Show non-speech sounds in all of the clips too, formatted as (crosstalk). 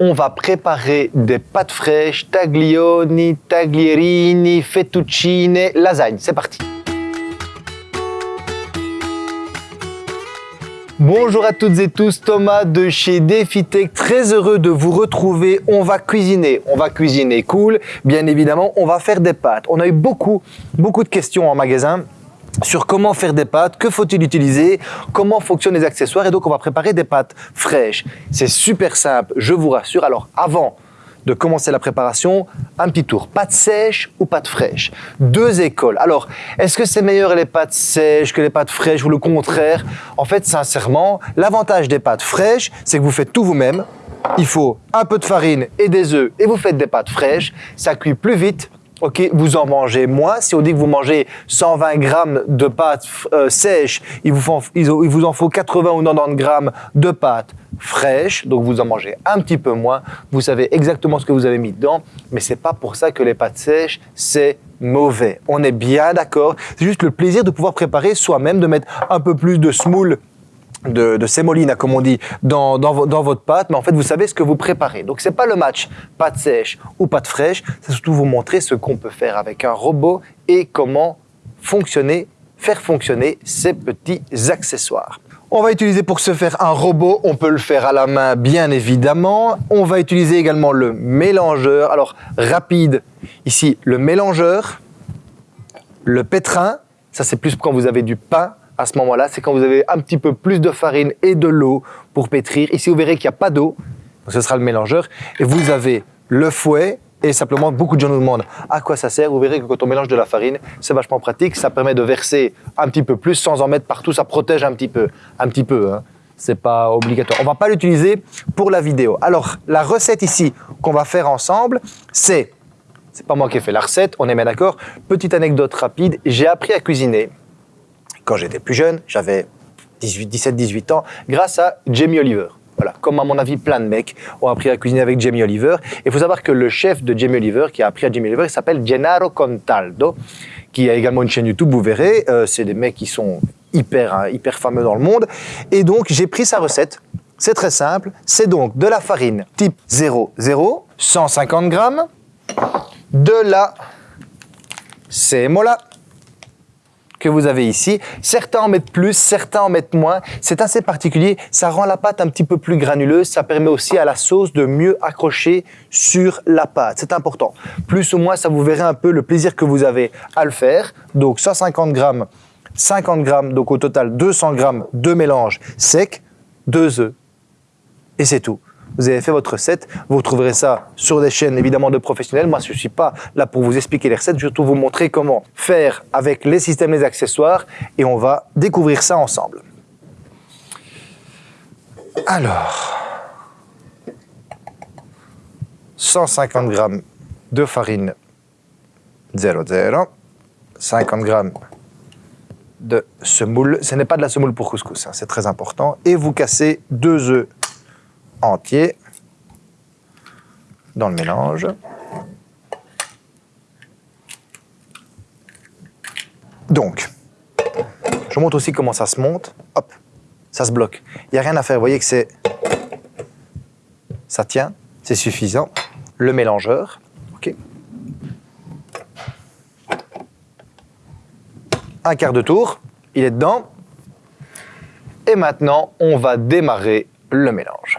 on va préparer des pâtes fraîches, taglioni, taglierini, fettuccine, lasagne. C'est parti Bonjour à toutes et tous, Thomas de chez DefiTech, très heureux de vous retrouver. On va cuisiner, on va cuisiner cool, bien évidemment, on va faire des pâtes. On a eu beaucoup, beaucoup de questions en magasin sur comment faire des pâtes, que faut-il utiliser, comment fonctionnent les accessoires et donc on va préparer des pâtes fraîches. C'est super simple, je vous rassure. Alors avant de commencer la préparation, un petit tour. Pâtes sèches ou pâtes fraîches? Deux écoles. Alors, est-ce que c'est meilleur les pâtes sèches que les pâtes fraîches ou le contraire? En fait, sincèrement, l'avantage des pâtes fraîches, c'est que vous faites tout vous-même. Il faut un peu de farine et des œufs et vous faites des pâtes fraîches. Ça cuit plus vite, Ok, vous en mangez moins. Si on dit que vous mangez 120 grammes de pâtes euh, sèches, il vous, en faut 80 ou 90 grammes de pâtes fraîches, donc vous en mangez un petit peu moins. Vous savez exactement ce que vous avez mis dedans, mais c'est pas pour ça que les pâtes sèches, c'est mauvais. On est bien d'accord. C'est juste le plaisir de pouvoir préparer soi-même, de mettre un peu plus de semoule de, de sémoline, comme on dit, dans, dans, votre pâte, mais en fait, vous savez ce que vous préparez. Donc, c'est pas le match pâte sèche ou pâte fraîche, c'est surtout vous montrer ce qu'on peut faire avec un robot et comment fonctionner, faire fonctionner ces petits accessoires. On va utiliser pour ce faire un robot, on peut le faire à la main bien évidemment. On va utiliser également le mélangeur. Alors rapide, ici le mélangeur, le pétrin, ça c'est plus quand vous avez du pain à ce moment-là, c'est quand vous avez un petit peu plus de farine et de l'eau pour pétrir. Ici, vous verrez qu'il n'y a pas d'eau, ce sera le mélangeur. Et vous avez le fouet et simplement, beaucoup de gens nous demandent à quoi ça sert? Vous verrez que quand on mélange de la farine, c'est vachement pratique. Ça permet de verser un petit peu plus sans en mettre partout. Ça protège un petit peu. Un petit peu, hein. C'est pas obligatoire. On va pas l'utiliser pour la vidéo. Alors, la recette ici qu'on va faire ensemble, c'est... C'est pas moi qui ai fait la recette, on est bien d'accord. Petite anecdote rapide, j'ai appris à cuisiner quand j'étais plus jeune, j'avais 17, 18 ans, grâce à Jamie Oliver. Voilà, comme à mon avis plein de mecs ont appris à cuisiner avec Jamie Oliver. Et il faut savoir que le chef de Jamie Oliver, qui a appris à Jamie Oliver, il s'appelle Gennaro Contaldo, qui a également une chaîne YouTube, vous verrez. Euh, c'est des mecs qui sont hyper, hein, hyper fameux dans le monde. Et donc, j'ai pris sa recette. C'est très simple. C'est donc de la farine type 00, 150 grammes, de la sémola, que vous avez ici. Certains en mettent plus, certains en mettent moins. C'est assez particulier. Ça rend la pâte un petit peu plus granuleuse. Ça permet aussi à la sauce de mieux accrocher sur la pâte. C'est important. Plus ou moins, ça vous verrez un peu le plaisir que vous avez à le faire. Donc 150 grammes, 50 grammes, donc au total 200 grammes de mélange sec, deux œufs. Et c'est tout vous avez fait votre recette. Vous trouverez ça sur des chaînes évidemment de professionnels. Moi, je ne suis pas là pour vous expliquer les recettes, je vais vous montrer comment faire avec les systèmes, les accessoires et on va découvrir ça ensemble. Alors, 150 g de farine 00, 50 g de semoule. Ce n'est pas de la semoule pour couscous, hein, c'est très important. Et vous cassez deux œufs entier dans le mélange. Donc, je montre aussi comment ça se monte. Hop, ça se bloque. Il n'y a rien à faire. Vous voyez que c'est... Ça tient, c'est suffisant. Le mélangeur, ok. Un quart de tour, il est dedans. Et maintenant, on va démarrer le mélange.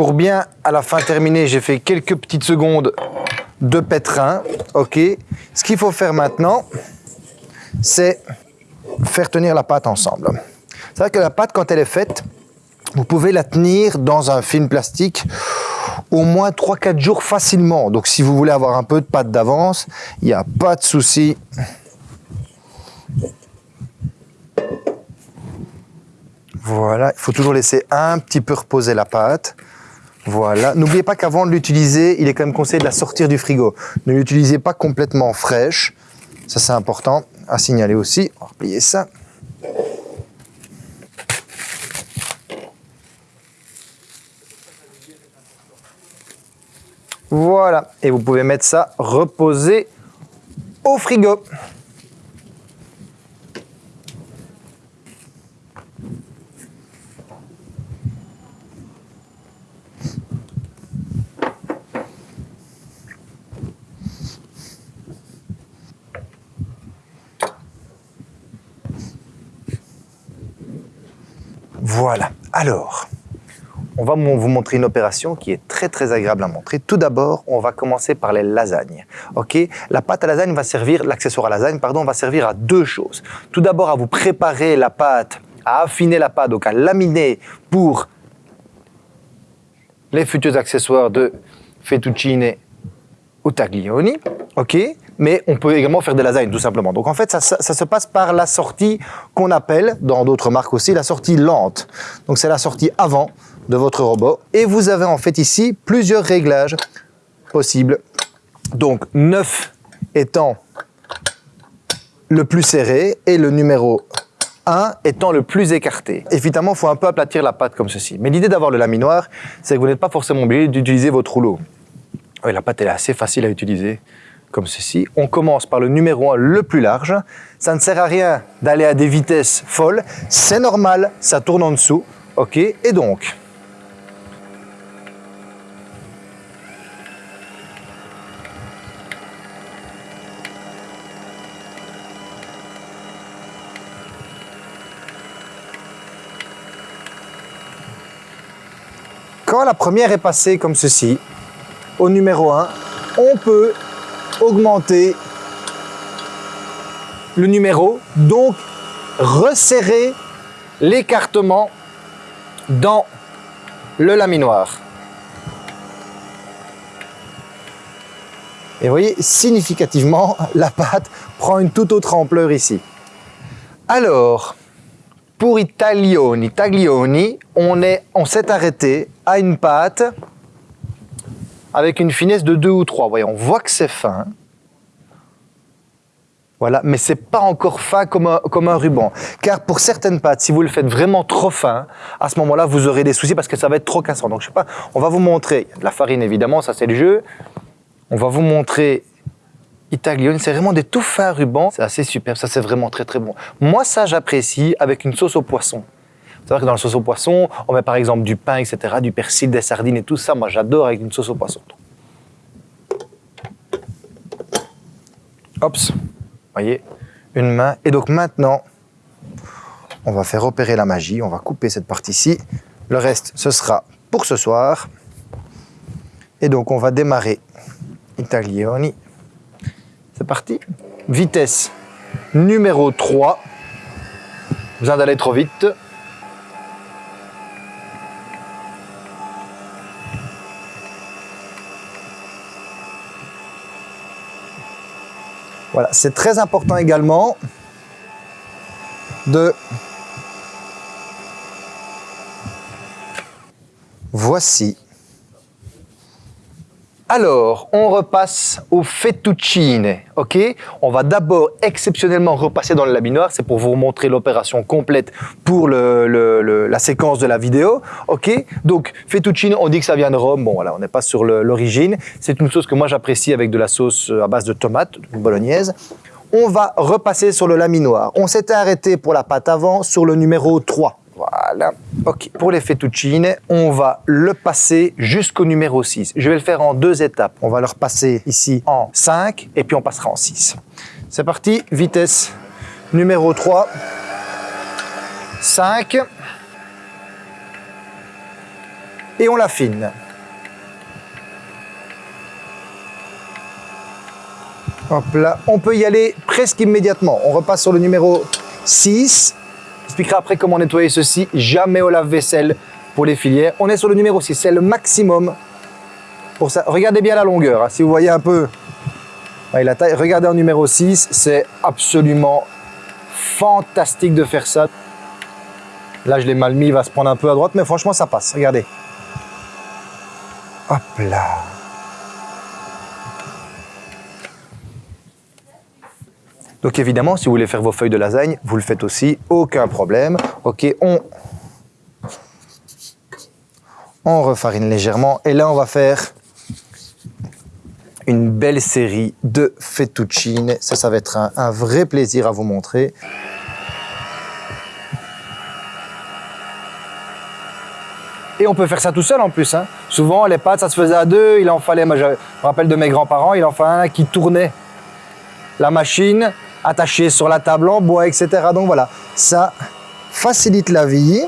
Pour bien, à la fin, terminer, j'ai fait quelques petites secondes de pétrin. OK. Ce qu'il faut faire maintenant, c'est faire tenir la pâte ensemble. C'est vrai que la pâte, quand elle est faite, vous pouvez la tenir dans un film plastique au moins 3-4 jours facilement. Donc si vous voulez avoir un peu de pâte d'avance, il n'y a pas de souci. Voilà, il faut toujours laisser un petit peu reposer la pâte. Voilà. N'oubliez pas qu'avant de l'utiliser, il est quand même conseillé de la sortir du frigo. Ne l'utilisez pas complètement fraîche. Ça, c'est important à signaler aussi. On va replier ça. Voilà, et vous pouvez mettre ça reposer au frigo. Voilà, alors, on va vous montrer une opération qui est très très agréable à montrer. Tout d'abord, on va commencer par les lasagnes. La pâte à lasagne va servir, l'accessoire à lasagne, va servir à deux choses. Tout d'abord, à vous préparer la pâte, à affiner la pâte, donc à laminer pour les futurs accessoires de fettuccine ou taglioni. Mais on peut également faire des lasagnes, tout simplement. Donc en fait, ça, se passe par la sortie qu'on appelle, dans d'autres marques aussi, la sortie lente. Donc c'est la sortie avant de votre robot. Et vous avez en fait ici plusieurs réglages possibles. Donc 9 étant le plus serré et le numéro 1 étant le plus écarté. Évidemment, il faut un peu aplatir la pâte comme ceci. Mais l'idée d'avoir le laminoir, c'est que vous n'êtes pas forcément obligé d'utiliser votre rouleau. Oui, la pâte elle est assez facile à utiliser comme ceci. On commence par le numéro 1 le plus large. Ça ne sert à rien d'aller à des vitesses folles. C'est normal, ça tourne en dessous. OK Et donc, Quand la première est passée comme ceci, au numéro 1, on peut augmenter le numéro, donc resserrer l'écartement dans le laminoir. Et vous voyez, significativement, (laughs) la pâte prend une toute autre ampleur ici. Alors, pour i taglioni, taglioni, on s'est arrêté à une pâte avec une finesse de 2 ou 3. Voyez, on voit que c'est fin. Voilà, mais c'est pas encore fin comme un, ruban. Car pour certaines pâtes, si vous le faites vraiment trop fin, à ce moment-là, vous aurez des soucis parce que ça va être trop cassant. Donc, je sais pas, on va vous montrer, de la farine évidemment, ça c'est le jeu. On va vous montrer Itaglione, c'est vraiment des tout fins rubans. C'est assez super, ça c'est vraiment très très bon. Moi, ça j'apprécie avec une sauce au poisson. C'est vrai que dans la sauce au poisson, on met par exemple du pain, etc., du persil, des sardines et tout ça. Moi, j'adore avec une sauce au poisson. Hop, voyez, une main. Et donc maintenant, on va faire opérer la magie. On va couper cette partie-ci. Le reste, ce sera pour ce soir. Et donc, on va démarrer Itaglioni. C'est parti. Vitesse numéro 3. Besoin d'aller trop vite. Voilà, c'est très important également de... Voici. Alors, on repasse au fettuccine, ok? On va d'abord exceptionnellement repasser dans le laminoir, c'est pour vous montrer l'opération complète pour la séquence de la vidéo, ok? Donc, fettuccine, on dit que ça vient de Rome, bon voilà, on n'est pas sur l'origine, c'est une sauce que moi j'apprécie avec de la sauce à base de tomates, bolognaise. On va repasser sur le laminoir. On s'était arrêté pour la pâte avant sur le numéro 3. Voilà. Ok. Pour les fettuccine, on va le passer jusqu'au numéro 6. Je vais le faire en deux étapes. On va le repasser ici en 5 et puis on passera en 6. C'est parti. Vitesse numéro 3. 5. Et on l'affine. Hop là, on peut y aller presque immédiatement. On repasse sur le numéro 6 expliquerai après comment nettoyer ceci. Jamais au lave-vaisselle pour les filières. On est sur le numéro 6, c'est le maximum pour ça. Regardez bien la longueur, hein. si vous voyez un peu la taille. Regardez en numéro 6, c'est absolument fantastique de faire ça. Là, je l'ai mal mis, il va se prendre un peu à droite, mais franchement, ça passe. Regardez. Hop là. Donc évidemment, si vous voulez faire vos feuilles de lasagne, vous le faites aussi, aucun problème. Ok, on, on refarine légèrement. Et là, on va faire une belle série de fettuccine. Ça, ça va être un, vrai plaisir à vous montrer. Et on peut faire ça tout seul en plus. hein. Souvent, les pâtes, ça se faisait à deux. Il en fallait, moi je me rappelle de mes grands-parents, il en fallait un qui tournait la machine attachée sur la table en bois, etc. Donc voilà, ça facilite la vie.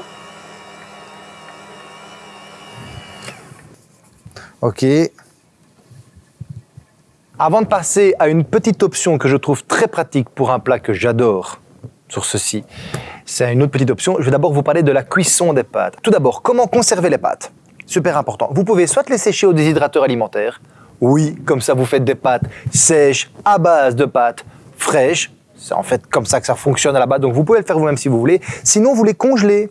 Ok. Avant de passer à une petite option que je trouve très pratique pour un plat que j'adore sur ceci, c'est une autre petite option. Je vais d'abord vous parler de la cuisson des pâtes. Tout d'abord, comment conserver les pâtes? Super important. Vous pouvez soit les sécher au déshydrateur alimentaire. Oui, comme ça vous faites des pâtes sèches à base de pâtes fraîches. C'est en fait comme ça que ça fonctionne base. Donc vous pouvez le faire vous-même si vous voulez. Sinon, vous les congelez.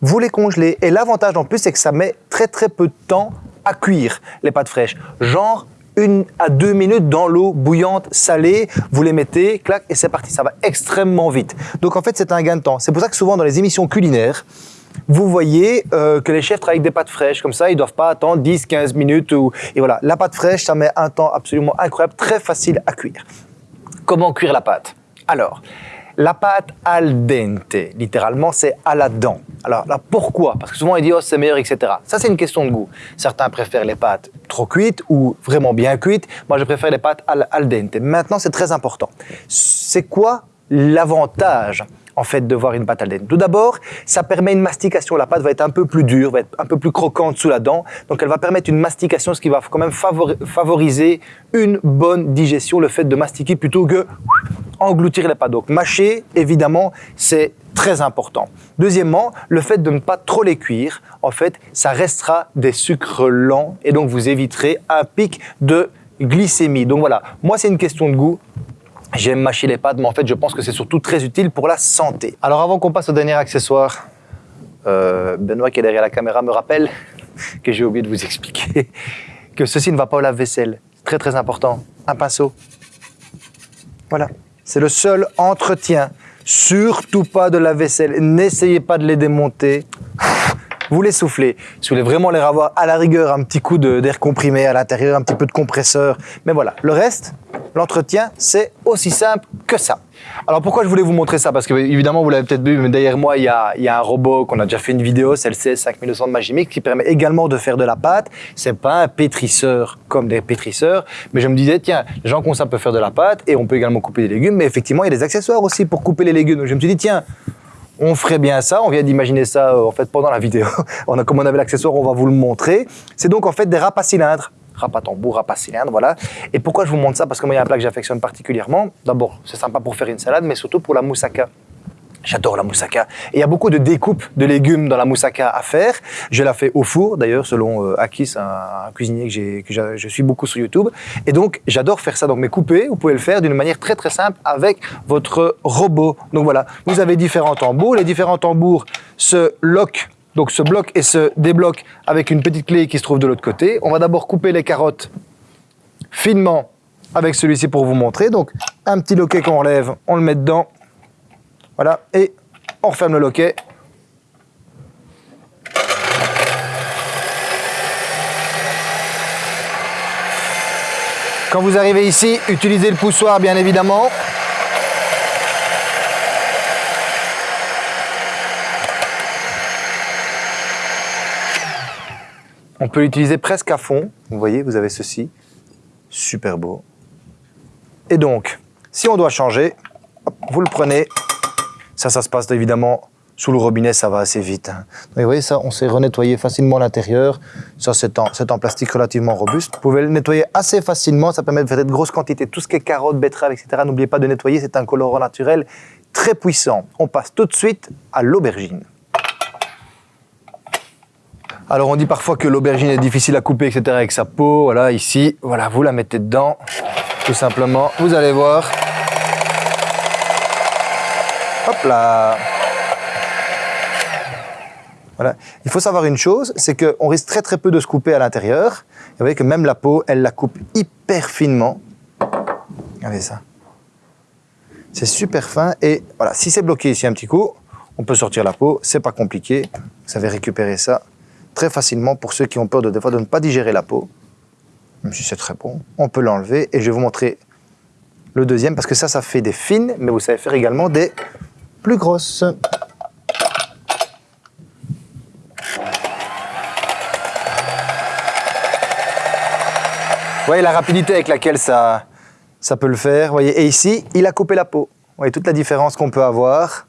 Vous les congelez. Et l'avantage en plus, c'est que ça met très très peu de temps à cuire les pâtes fraîches. Genre une à deux minutes dans l'eau bouillante, salée, vous les mettez, clac, et c'est parti. Ça va extrêmement vite. Donc en fait, c'est un gain de temps. C'est pour ça que souvent dans les émissions culinaires, vous voyez euh, que les chefs travaillent avec des pâtes fraîches, comme ça, ils doivent pas attendre 10-15 minutes. Ou... Et voilà, la pâte fraîche, ça met un temps absolument incroyable, très facile à cuire. Comment cuire la pâte? Alors, la pâte al dente, littéralement, c'est à la dent. Alors pourquoi? Parce que souvent, on dit, oh, c'est meilleur, etc. Ça, c'est une question de goût. Certains préfèrent les pâtes trop cuites ou vraiment bien cuites. Moi, je préfère les pâtes al, al dente. Maintenant, c'est très important. C'est quoi l'avantage en fait de voir une pâte dente. Tout d'abord, ça permet une mastication. La pâte va être un peu plus dure, va être un peu plus croquante sous la dent. Donc elle va permettre une mastication, ce qui va quand même favori- favoriser une bonne digestion, le fait de mastiquer plutôt que engloutir les pâtes. Donc mâcher, évidemment, c'est très important. Deuxièmement, le fait de ne pas trop les cuire, en fait, ça restera des sucres lents et donc vous éviterez un pic de glycémie. Donc voilà, moi c'est une question de goût. J'aime mâcher les pâtes, mais en fait, je pense que c'est surtout très utile pour la santé. Alors, avant qu'on passe au dernier accessoire, euh, Benoît, qui est derrière la caméra, me rappelle (laughs) que j'ai oublié de vous expliquer (laughs) que ceci ne va pas au lave-vaisselle. Très, très important. Un pinceau. Voilà. C'est le seul entretien. Surtout pas de la vaisselle. N'essayez pas de les démonter. (laughs) Vous les soufflez. Si vous voulez vraiment les avoir à la rigueur, un petit coup d'air comprimé à l'intérieur, un petit peu de compresseur. Mais voilà, le reste, l'entretien, c'est aussi simple que ça. Alors pourquoi je voulais vous montrer ça? Parce que évidemment, vous l'avez peut-être vu, mais derrière moi, il y a, un robot qu'on a déjà fait une vidéo, c'est le CS5200 de Magimix, qui permet également de faire de la pâte. C'est pas un pétrisseur comme des pétrisseurs, mais je me disais, tiens, les gens comme ça peuvent faire de la pâte et on peut également couper des légumes, mais effectivement, il y a des accessoires aussi pour couper les légumes. Donc je me suis dit, tiens, on ferait bien ça. On vient d'imaginer ça euh, en fait pendant la vidéo. (laughs) on a, comme on avait l'accessoire, on va vous le montrer. C'est donc en fait des râpes à cylindres. Râpe à tambour, râpe à cylindre, voilà. Et pourquoi je vous montre ça? Parce que moi, il y a un plat que j'affectionne particulièrement. D'abord, c'est sympa pour faire une salade, mais surtout pour la moussaka. J'adore la moussaka. Et il y a beaucoup de découpes de légumes dans la moussaka à faire. Je la fais au four, d'ailleurs, selon euh, Akis, un, cuisinier que, que je suis beaucoup sur YouTube. Et donc, j'adore faire ça. Donc, mais couper, vous pouvez le faire d'une manière très très simple avec votre robot. Donc voilà, vous avez différents tambours. Les différents tambours se loquent, donc se bloquent et se débloquent avec une petite clé qui se trouve de l'autre côté. On va d'abord couper les carottes finement avec celui-ci pour vous montrer. Donc, un petit loquet qu'on relève, on le met dedans. Voilà, et on referme le loquet. Quand vous arrivez ici, utilisez le poussoir bien évidemment. On peut l'utiliser presque à fond. Vous voyez, vous avez ceci. Super beau. Et donc, si on doit changer, vous le prenez. Ça, ça se passe évidemment sous le robinet, ça va assez vite. hein. Vous voyez, ça, on sait renettoyer facilement l'intérieur. Ça, c'est en, en plastique relativement robuste. Vous pouvez le nettoyer assez facilement. Ça permet de faire de grosses quantités. Tout ce qui est carottes, betteraves, etc. N'oubliez pas de nettoyer. C'est un colorant naturel très puissant. On passe tout de suite à l'aubergine. Alors on dit parfois que l'aubergine est difficile à couper, etc. avec sa peau. Voilà, ici, voilà, vous la mettez dedans, tout simplement. Vous allez voir. Hop là. Voilà. Il faut savoir une chose, c'est qu'on risque très très peu de se couper à l'intérieur. Vous voyez que même la peau, elle la coupe hyper finement. Regardez ça. C'est super fin et voilà, si c'est bloqué ici un petit coup, on peut sortir la peau, c'est pas compliqué. Vous savez récupérer ça très facilement pour ceux qui ont peur de, de ne pas digérer la peau. Même si c'est très bon, on peut l'enlever et je vais vous montrer le deuxième parce que ça, ça fait des fines, mais vous savez faire également des plus grosses. Vous voyez la rapidité avec laquelle ça, ça peut le faire. Voyez. Et ici, il a coupé la peau. Vous voyez toute la différence qu'on peut avoir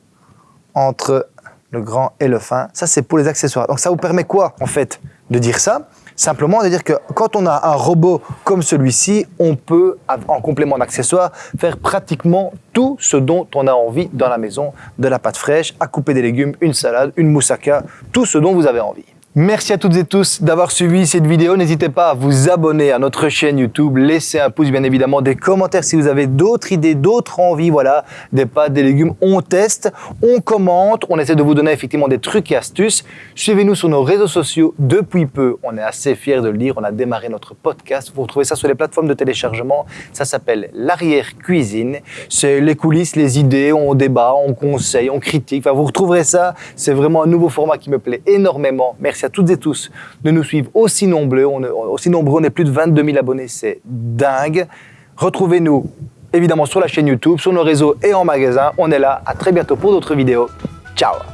entre le grand et le fin. Ça, c'est pour les accessoires. Donc ça vous permet quoi, en fait, de dire ça? Simplement de dire que quand on a un robot comme celui-ci, on peut, en complément d'accessoires, faire pratiquement tout ce dont on a envie dans la maison. De la pâte fraîche, à couper des légumes, une salade, une moussaka, tout ce dont vous avez envie. Merci à toutes et tous d'avoir suivi cette vidéo. N'hésitez pas à vous abonner à notre chaîne YouTube, laisser un pouce, bien évidemment, des commentaires si vous avez d'autres idées, d'autres envies, voilà, des pâtes, des légumes. On teste, on commente, on essaie de vous donner effectivement des trucs et astuces. Suivez-nous sur nos réseaux sociaux depuis peu. On est assez fiers de le dire. On a démarré notre podcast. Vous retrouvez ça sur les plateformes de téléchargement. Ça s'appelle l'arrière cuisine. C'est les coulisses, les idées, on débat, on conseille, on critique. Enfin, vous retrouverez ça. C'est vraiment un nouveau format qui me plaît énormément. Merci toutes et tous de nous suivre aussi nombreux. On aussi nombreux, on est plus de 22 000 abonnés, c'est dingue. Retrouvez-nous évidemment sur la chaîne YouTube, sur nos réseaux et en magasin. On est là. À très bientôt pour d'autres vidéos. Ciao